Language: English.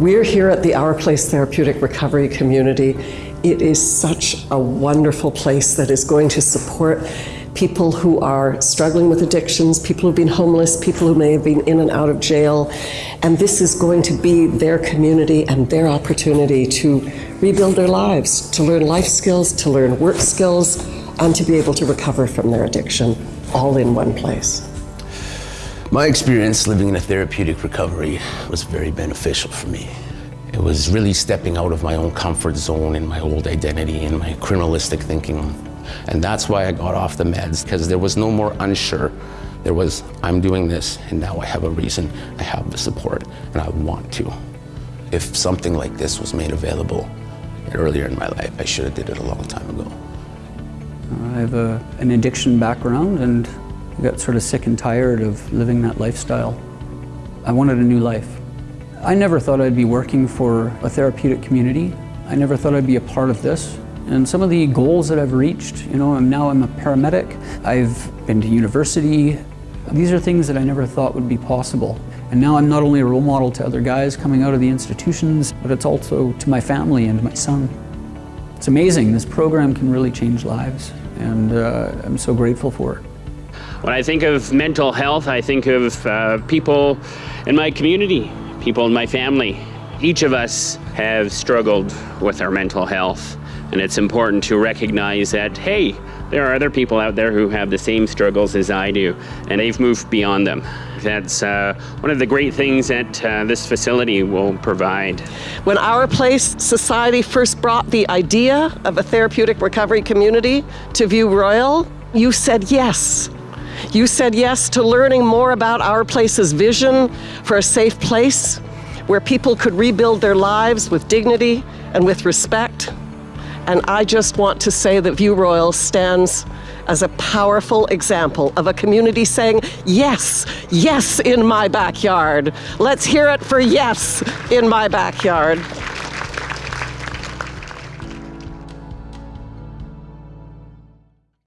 We're here at the Our Place Therapeutic Recovery Community. It is such a wonderful place that is going to support people who are struggling with addictions, people who've been homeless, people who may have been in and out of jail. And this is going to be their community and their opportunity to rebuild their lives, to learn life skills, to learn work skills, and to be able to recover from their addiction all in one place. My experience living in a therapeutic recovery was very beneficial for me. It was really stepping out of my own comfort zone and my old identity and my criminalistic thinking. And that's why I got off the meds, because there was no more unsure. There was, I'm doing this, and now I have a reason, I have the support, and I want to. If something like this was made available earlier in my life, I should have did it a long time ago. I have a, an addiction background, and I got sort of sick and tired of living that lifestyle. I wanted a new life. I never thought I'd be working for a therapeutic community. I never thought I'd be a part of this. And some of the goals that I've reached, you know, I'm now I'm a paramedic. I've been to university. These are things that I never thought would be possible. And now I'm not only a role model to other guys coming out of the institutions, but it's also to my family and my son. It's amazing. This program can really change lives, and uh, I'm so grateful for it. When I think of mental health, I think of uh, people in my community, people in my family. Each of us have struggled with our mental health, and it's important to recognize that, hey, there are other people out there who have the same struggles as I do, and they've moved beyond them. That's uh, one of the great things that uh, this facility will provide. When Our Place Society first brought the idea of a therapeutic recovery community to View Royal, you said yes. You said yes to learning more about Our Place's vision for a safe place where people could rebuild their lives with dignity and with respect. And I just want to say that View Royal stands as a powerful example of a community saying, yes, yes in my backyard. Let's hear it for yes in my backyard.